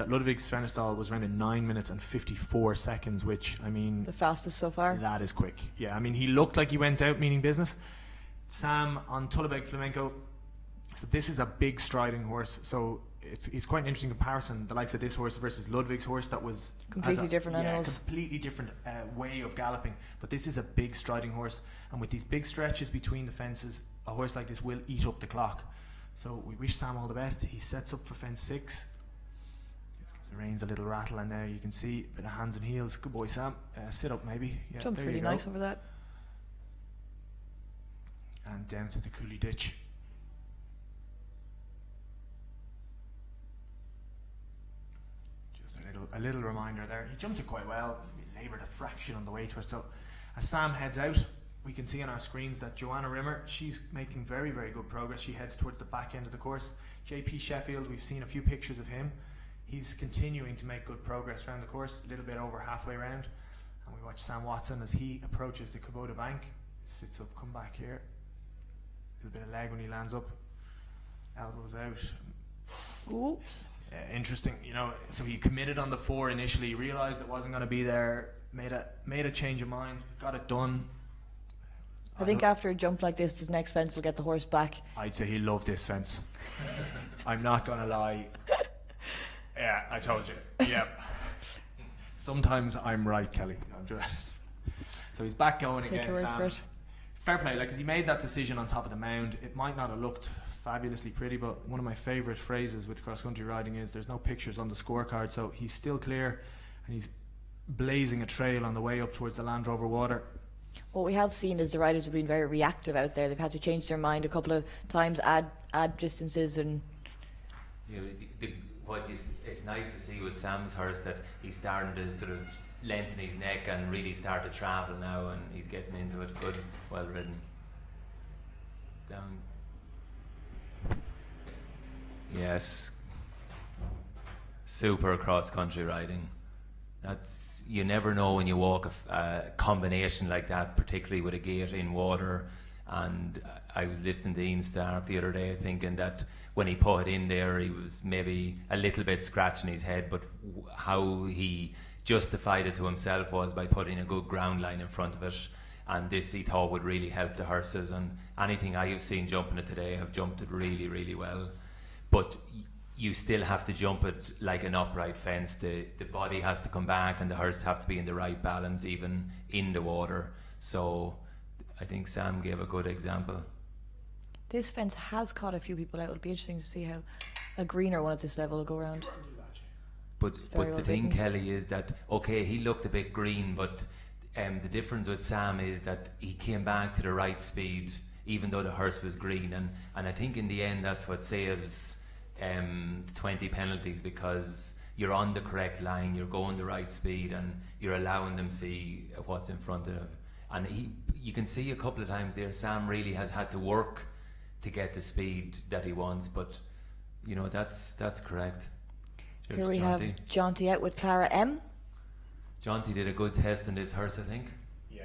that Ludwig Svennerstal was around in 9 minutes and 54 seconds, which, I mean, The fastest so far. that is quick. Yeah, I mean, he looked like he went out meaning business. Sam on Tullabeg Flamenco. So this is a big striding horse. So it's, it's quite an interesting comparison. The likes of this horse versus Ludwig's horse that was Completely a- different yeah, animals. completely different uh, way of galloping. But this is a big striding horse, and with these big stretches between the fences, a horse like this will eat up the clock. So we wish Sam all the best. He sets up for fence six. Just gives the reins a little rattle, and there you can see a bit of hands and heels. Good boy, Sam. Uh, sit up, maybe. Yeah, Jumped really nice over that. And down to the coolie ditch. Just a little, a little reminder there. He jumped it quite well. He laboured a fraction on the way to it. So, as Sam heads out, we can see on our screens that Joanna Rimmer, she's making very, very good progress. She heads towards the back end of the course. JP Sheffield, we've seen a few pictures of him. He's continuing to make good progress around the course, a little bit over halfway round. And we watch Sam Watson as he approaches the Kubota bank. Sits up, come back here. A little bit of leg when he lands up. Elbows out. Ooh. Uh, interesting, you know. So he committed on the four initially, realized it wasn't going to be there, made a made a change of mind, got it done. I think after a jump like this, his next fence will get the horse back. I'd say he loved this fence. I'm not gonna lie. Yeah, I told you. Yeah. Sometimes I'm right, Kelly. I'm just- So he's back going Take again. word Sam. for it. Fair play, like, 'cause he made that decision on top of the mound. It might not have looked fabulously pretty, but one of my favourite phrases with cross country riding is there's no pictures on the scorecard. So he's still clear and he's blazing a trail on the way up towards the Land Rover water. What we have seen is the riders have been very reactive out there. They've had to change their mind a couple of times, add add distances, and You know, the, the, what is it's nice to see with Sam's horse that he's starting to sort of lengthen his neck and really start to travel now, and he's getting into it. Good, well ridden. Down. Yes. Super cross country riding. That's you never know when you walk a combination like that, particularly with a gate in water. And I was listening to Ian Stark the other day, thinking that when he put it in there, he was maybe a little bit scratching his head, but how he justified it to himself was by putting a good ground line in front of it. And this he thought would really help the horses. And anything I have seen jumping it today have jumped it really, really well. But you still have to jump it like an upright fence. The the body has to come back, and the horse have to be in the right balance, even in the water. So, I think Sam gave a good example. this fence has caught a few people out. It'll be interesting to see how a greener one at this level will go around. But but the thing, written. Kelly, is that okay? He looked a bit green, but um, the difference with Sam is that he came back to the right speed, even though the horse was green. And and I think in the end, that's what saves um, twenty penalties because you're on the correct line, you're going the right speed, and you're allowing them see what's in front of them. And he, you can see a couple of times there, Sam really has had to work to get the speed that he wants. But you know that's that's correct. Here we Jonty. have Jonty out with Clara M. Jonty did a good test in this horse, I think. Yeah.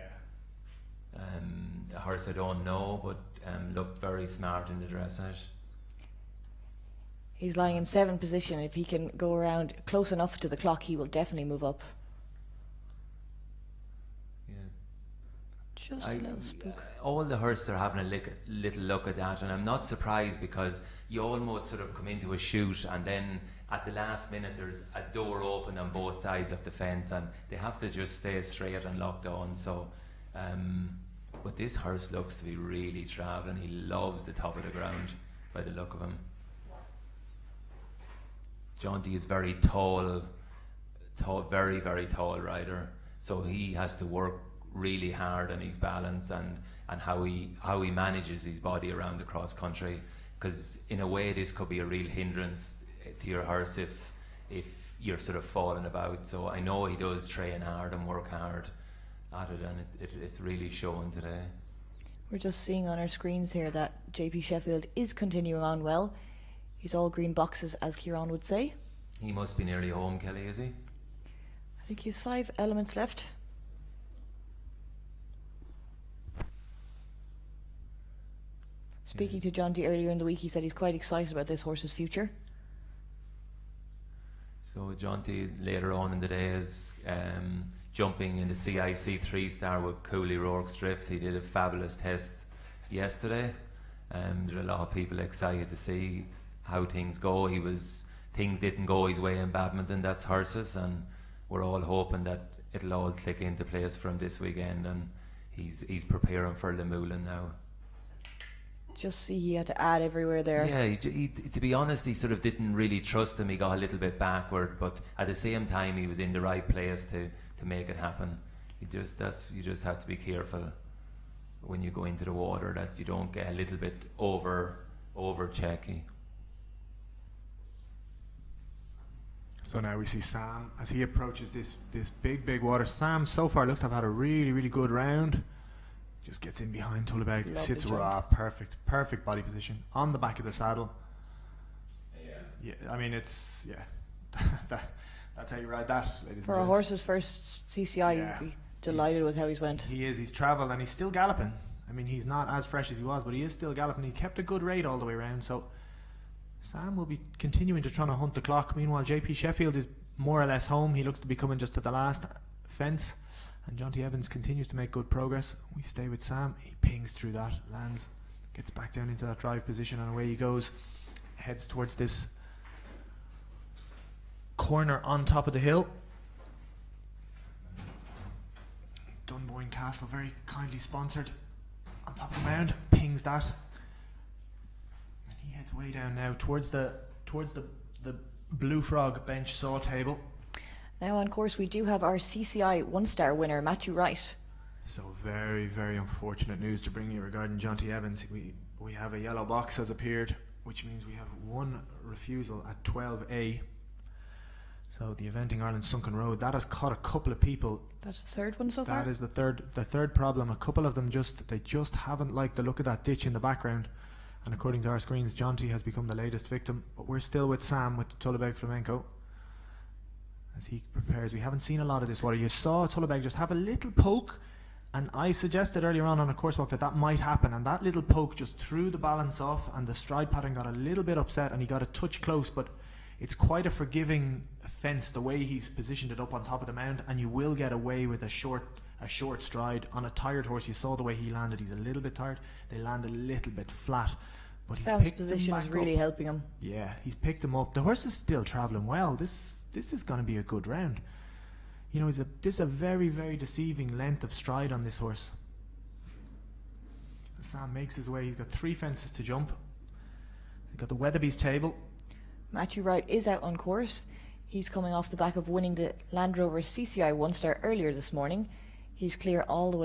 Um, a horse I don't know, but um, looked very smart in the dressage. He's lying in seventh position. If he can go around close enough to the clock, he will definitely move up. Yes. Just I, a little spook. all the horses are having a lick, little look at that, and I'm not surprised because you almost sort of come into a shoot, and then at the last minute there's a door open on both sides of the fence, and they have to just stay straight and locked on. So, um, but this horse looks to be really travelling. He loves the top of the ground by the look of him. Jonty is very tall, tall, very very tall rider. So he has to work really hard on his balance and, and how he how he manages his body around the cross country. Because in a way, this could be a real hindrance eh, to your horse if if you're sort of falling about. So I know he does train hard and work hard at it, and it, it, it's really showing today. We're just seeing on our screens here that JP Sheffield is continuing on well. He's all green boxes, as Kieran would say. He must be nearly home, Kelly, is he? I think he's five elements left. Speaking to Jonty earlier in the week, he said he's quite excited about this horse's future. So John Jonty later on in the day is um, jumping in the CIC three star with Cooley Rorkes Drift. He did a fabulous test yesterday. Um, there are a lot of people excited to see how things go. He was things didn't go his way in badminton. That's horses, and we're all hoping that it'll all click into place for him this weekend. And he's he's preparing for Lemoulin now. Just see he had to add everywhere there. Yeah, he, he, to be honest, he sort of didn't really trust him. He got a little bit backward, but at the same time, he was in the right place to, to make it happen. You just that's you just have to be careful when you go into the water that you don't get a little bit over over checky. So now we see Sam as he approaches this this big big water. Sam so far looks to have had a really really good round. Just gets in behind Tullabeg, Lovely sits jump. raw, perfect perfect body position on the back of the saddle. Yeah, yeah I mean it's yeah, that, that's how you ride that, ladies For and a gents. horse's first CCI, Yeah. you'd be delighted with how he's went. He is. He's travelled and he's still galloping. I mean, he's not as fresh as he was, but he is still galloping. He kept a good rate all the way around. So Sam will be continuing to try to hunt the clock. Meanwhile, JP Sheffield is more or less home. He looks to be coming just to the last fence. And Jonty Evans continues to make good progress. We stay with Sam. He pings through that, lands, gets back down into that drive position, and away he goes. Heads towards this corner on top of the hill. Dunboyne Castle, very kindly sponsored, on top of the mound, pings that, and he heads way down now towards the towards the the Blue Frog bench saw table. Now on course, we do have our CCI one-star winner, Matthew Wright. So very very unfortunate news to bring you regarding Jonty Evans. We we have a yellow box has appeared, which means we have one refusal at 12A. So the eventing Ireland Sunken Road that has caught a couple of people That's the third one so far. That is the third the third problem. A couple of them just they just haven't liked the look of that ditch in the background. And according to our screens, Jonty has become the latest victim. But we're still with Sam with Tullabeg Flamenco. As he prepares. We haven't seen a lot of this water. You saw Tullabeg just have a little poke. And I suggested earlier on on a course walk that that might happen. And that little poke just threw the balance off. And the stride pattern got a little bit upset. And he got a touch close. But it's quite a forgiving fence the way he's positioned it up on top of the mound, and you will get away with a short a short stride on a tired horse. You saw the way he landed; he's a little bit tired. They land a little bit flat, but he's Sam's position is really up. helping him. Yeah, he's picked him up. The horse is still travelling well. This this is going to be a good round. You know, it's a, this is a very very deceiving length of stride on this horse. Sam makes his way. He's got three fences to jump. He's got the Weatherby's table. Matthew Wright is out on course. He's coming off the back of winning the Land Rover CCI one star earlier this morning. He's clear all the way.